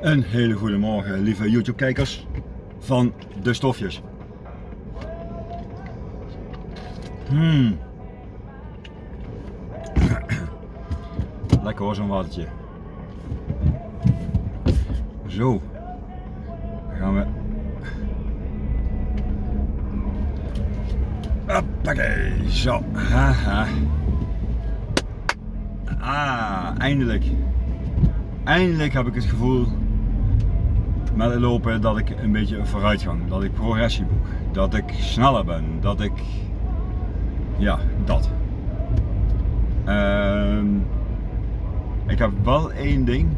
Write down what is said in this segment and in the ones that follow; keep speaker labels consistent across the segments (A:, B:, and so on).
A: Een hele goede morgen, lieve YouTube-kijkers van de stofjes. Hmm. Lekker hoor, zo'n watertje. Zo. Dan gaan we. Hoppakee, zo. Haha. Ah, eindelijk. Eindelijk heb ik het gevoel met het lopen dat ik een beetje een vooruitgang, dat ik progressie boek, dat ik sneller ben, dat ik, ja, dat. Ehm, ik heb wel één ding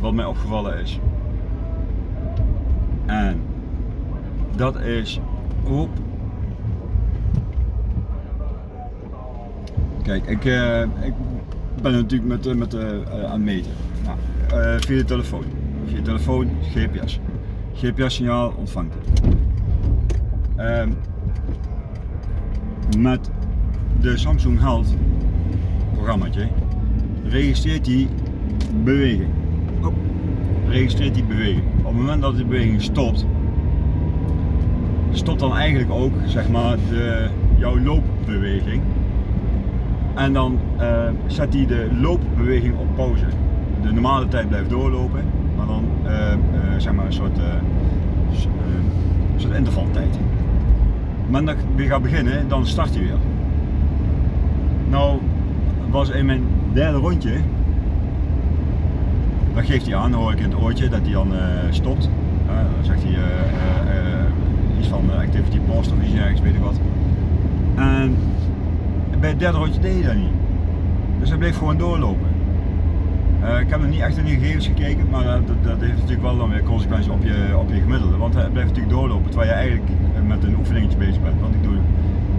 A: wat mij opgevallen is. En dat is. Kijk, ik, uh, ik ben natuurlijk met, uh, met uh, aan het meten. Nou, via de telefoon je telefoon, GPS. GPS-signaal ontvangt. Um, met de Samsung Health programmaatje registreert hij beweging. Registreert die beweging. Op het moment dat de beweging stopt, stopt dan eigenlijk ook zeg maar de, jouw loopbeweging. En dan uh, zet hij de loopbeweging op pauze. De normale tijd blijft doorlopen maar dan uh, uh, zeg maar een soort, uh, soort intervaltijd. Maar dat ik weer ga beginnen, dan start hij weer. Nou was in mijn derde rondje, dan geeft hij aan, hoor ik in het oortje dat hij dan stopt. dan zegt hij iets van activity post of iets ergens, weet ik wat. En bij het derde rondje deed hij dat niet. Dus hij bleef gewoon doorlopen. Uh, ik heb nog niet echt in de gegevens gekeken, maar dat, dat, heeft natuurlijk wel dan weer consequenties op je, op je gemiddelde. Want hij blijft natuurlijk doorlopen terwijl je eigenlijk eh, met een oefeningetje bezig bent. Want ik doe,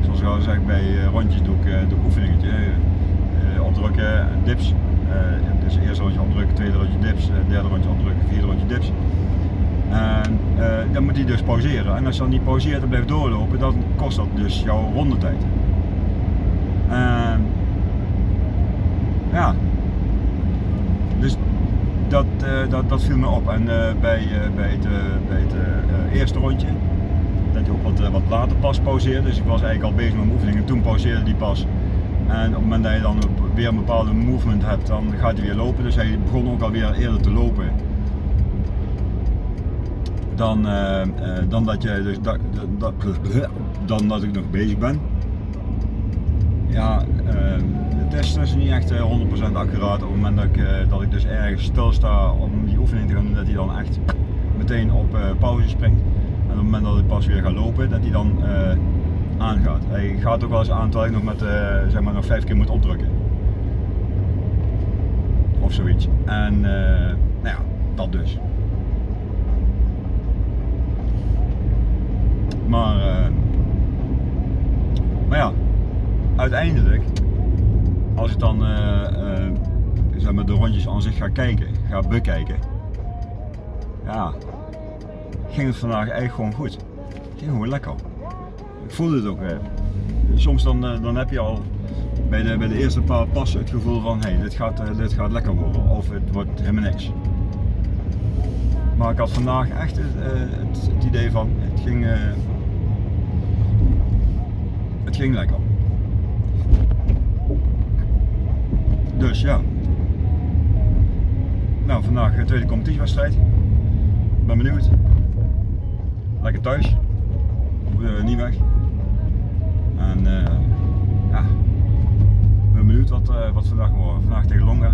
A: zoals ik al zeg, bij rondjes doe ik, doe ik oefeningetje. opdrukken, dips. dus eerste rondje opdrukken, tweede rondje dips, derde rondje opdrukken, vierde rondje dips. En dan moet hij dus pauzeren. En als je dan niet pauzeert en blijft doorlopen, dan kost dat dus jouw rondetijd. ja, dat, uh, dat, dat viel me op. En uh, bij, uh, bij het, bij het eerste rondje, dat hij ook wat, wat later pas pauzeerde. Dus ik was eigenlijk al bezig met mijn toen pauzeerde die pas. En op het moment dat je dan weer een bepaalde movement hebt, dan gaat hij weer lopen. Dus hij begon ook alweer eerder te lopen. Dan, dan, dat, je, dus, dat, dan dat ik nog bezig ben. Ja, test is niet echt 100% eh, accuraat. Op het moment dat ik, eh, dat ik dus ergens stilsta om die oefening te gaan doen, dat hij dan echt meteen op eh, pauze springt. En op het moment dat ik pas weer ga lopen, dat hij dan aangaat. Hij gaat ook wel eens aan terwijl ik nog met zeg maar nog vijf keer moet opdrukken. Of zoiets. En nou ja, dat dus. Maar, maar ja, uiteindelijk als ik dan uh, uh, zeg maar de rondjes aan zich ga kijken, ga bekijken, ja, ging het vandaag eigenlijk gewoon goed. Het ging gewoon lekker. Ik voelde het ook weer. Soms dan, uh, dan heb je al bij de, bij de eerste paar passen het gevoel van hé, hey, dit, gaat, dit gaat lekker worden of het wordt helemaal niks. Maar ik had vandaag echt het, het, het idee van het ging, het ging lekker. Dus ja. Nou, vandaag de tweede competitiewedstrijd. Ben benieuwd. Lekker thuis. Niet weg. En uh, ja. Ben benieuwd wat, uh, wat vandaag wordt. Vandaag tegen Longa.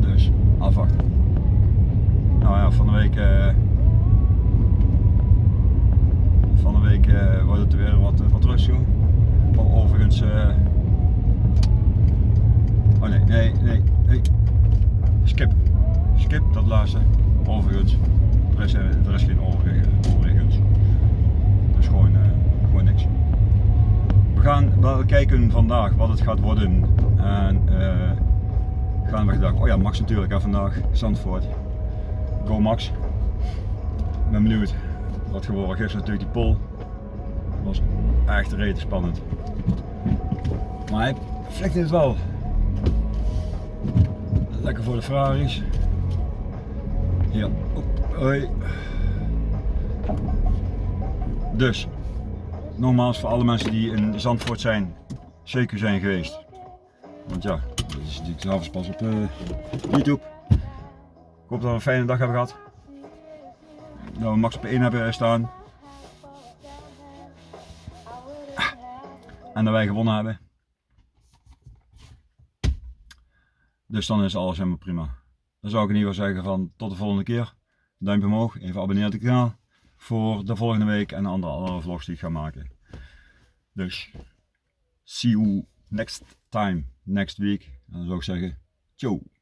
A: Dus afwachten. Nou ja, van de week. van de week wordt het weer wat, wat rustig. Overigens. Oh nee, nee, nee, nee. Skip. Skip dat laatste. Overigens. Er is, er is geen overigens. Dus gewoon, uh, gewoon niks. We gaan wel kijken vandaag wat het gaat worden. En uh, gaan we gedacht, oh ja, Max natuurlijk hè, vandaag. Zandvoort. Go Max. Ik ben benieuwd wat geworden. Gisteren natuurlijk die pol. was echt rete spannend. Maar flikte het wel Lekker voor de Ferraris. Ja, hoi. Dus, nogmaals voor alle mensen die in Zandvoort zijn, zeker zijn geweest. Want ja, dat is natuurlijk s'avonds pas op uh, YouTube. Ik hoop dat we een fijne dag hebben gehad. Dat we max op 1 hebben staan. En dat wij gewonnen hebben. Dus dan is alles helemaal prima. Dan zou ik in ieder geval zeggen van tot de volgende keer. Duimpje omhoog, even abonneren op het kanaal voor de volgende week en andere, andere vlogs die ik ga maken. Dus, see you next time, next week. En dan zou ik zeggen, ciao.